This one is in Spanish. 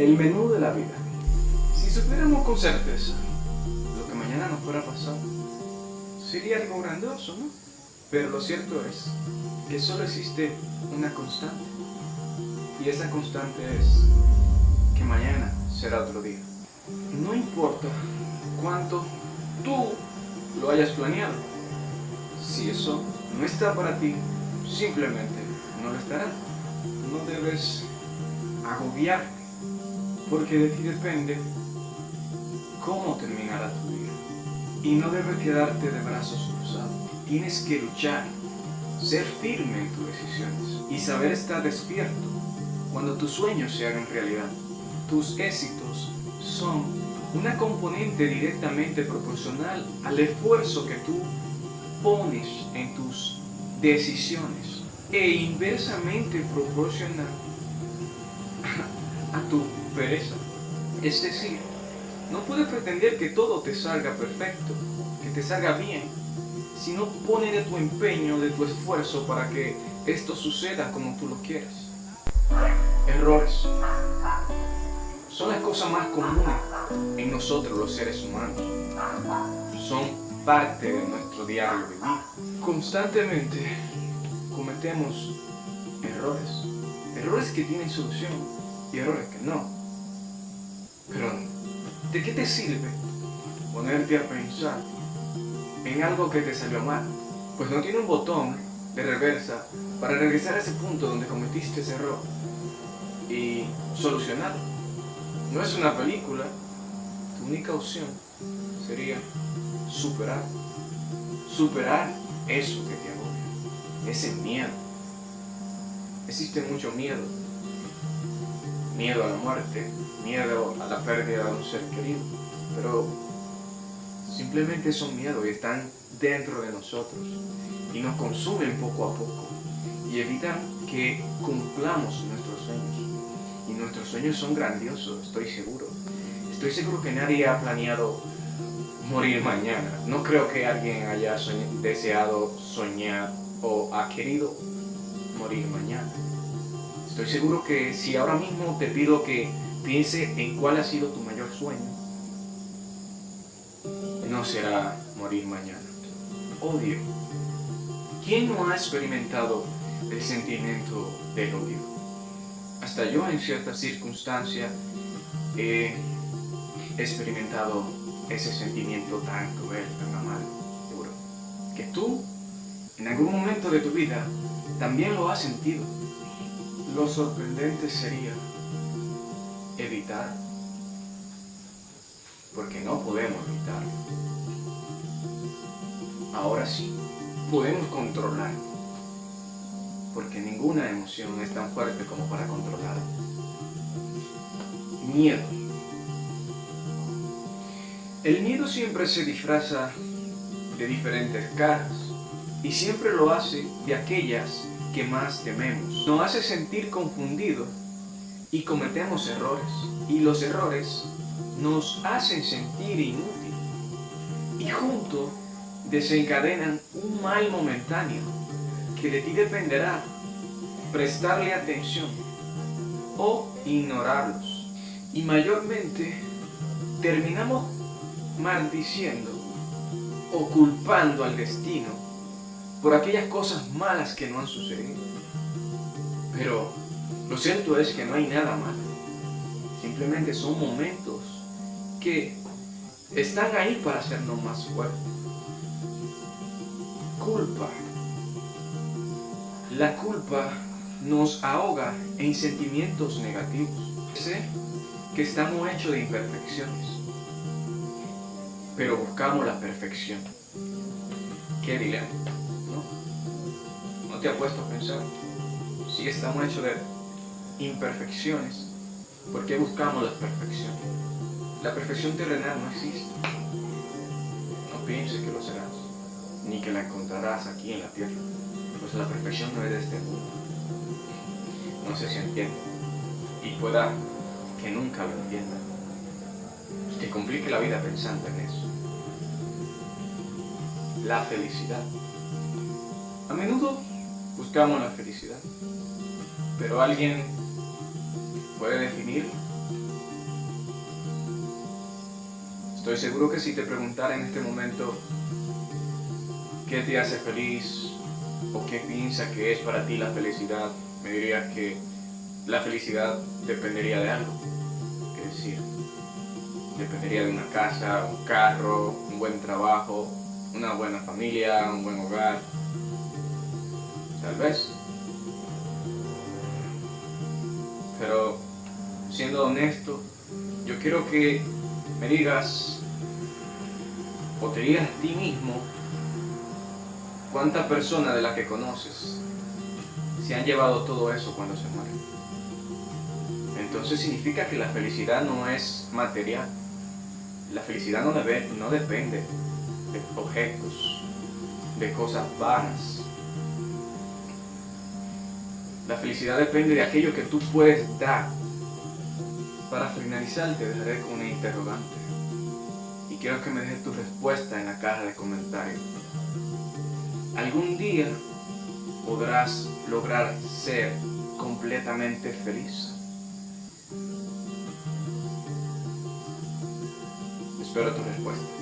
El menú de la vida. Si supiéramos con certeza lo que mañana nos fuera a pasar, sería algo grandioso, ¿no? Pero lo cierto es que solo existe una constante. Y esa constante es que mañana será otro día. No importa cuánto tú lo hayas planeado. Si eso no está para ti, simplemente no lo estará. No debes agobiarte, porque de ti depende cómo terminará tu día. Y no debes quedarte de brazos cruzados. Tienes que luchar, ser firme en tus decisiones y saber estar despierto cuando tus sueños se hagan realidad. Tus éxitos son una componente directamente proporcional al esfuerzo que tú pones en tus decisiones e inversamente proporcional a tu Es decir, no puedes pretender que todo te salga perfecto, que te salga bien, si no pones de tu empeño, de tu esfuerzo para que esto suceda como tú lo quieres. Errores son las cosas más comunes en nosotros los seres humanos. Son parte de nuestro diario vivir. Constantemente cometemos errores. Errores que tienen solución y errores que no. Pero, ¿de qué te sirve ponerte a pensar en algo que te salió mal? Pues no tiene un botón de reversa para regresar a ese punto donde cometiste ese error y solucionarlo. No es una película, tu única opción sería superar. Superar eso que te agobia, ese miedo. Existe mucho miedo. Miedo a la muerte, miedo a la pérdida de un ser querido. Pero simplemente son miedos y están dentro de nosotros y nos consumen poco a poco y evitan que cumplamos nuestros sueños. Y nuestros sueños son grandiosos, estoy seguro. Estoy seguro que nadie ha planeado morir mañana. No creo que alguien haya deseado soñar o ha querido morir mañana. Estoy seguro que si ahora mismo te pido que piense en cuál ha sido tu mayor sueño, no será morir mañana. Odio. ¿Quién no ha experimentado el sentimiento del odio? Hasta yo en ciertas circunstancias he experimentado ese sentimiento tan cruel, tan amargo, seguro. Que tú, en algún momento de tu vida, también lo has sentido. Lo sorprendente sería evitar, porque no podemos evitarlo. Ahora sí, podemos controlar, porque ninguna emoción es tan fuerte como para controlar. Miedo. El miedo siempre se disfraza de diferentes caras y siempre lo hace de aquellas que más tememos. Nos hace sentir confundidos y cometemos errores. Y los errores nos hacen sentir inútil. Y juntos desencadenan un mal momentáneo que de ti dependerá prestarle atención o ignorarlos. Y mayormente terminamos maldiciendo o culpando al destino por aquellas cosas malas que no han sucedido. Pero lo cierto es que no hay nada malo. Simplemente son momentos que están ahí para hacernos más fuertes. Culpa. La culpa nos ahoga en sentimientos negativos. Sé que estamos hechos de imperfecciones pero buscamos la perfección. Qué dilema, ¿no? ¿No te ha puesto a pensar? Si estamos hechos de imperfecciones, ¿por qué buscamos la perfección? La perfección terrenal no existe. No pienses que lo serás, ni que la encontrarás aquí en la tierra, pues la perfección no es de este mundo. No sé si entiende, y pueda que nunca lo entienda. Que complique la vida pensando en eso la felicidad. A menudo buscamos la felicidad, pero alguien puede definir Estoy seguro que si te preguntara en este momento qué te hace feliz o qué piensa que es para ti la felicidad, me dirías que la felicidad dependería de algo. Es decir, dependería de una casa, un carro, un buen trabajo, una buena familia, un buen hogar. Tal vez. Pero siendo honesto, yo quiero que me digas o te digas a ti mismo cuántas personas de las que conoces se han llevado todo eso cuando se mueren. Entonces significa que la felicidad no es material. La felicidad no, debe, no depende de objetos, de cosas vanas. La felicidad depende de aquello que tú puedes dar. Para finalizar te dejaré con una interrogante. Y quiero que me dejes tu respuesta en la caja de comentarios. ¿Algún día podrás lograr ser completamente feliz? Espero tu respuesta.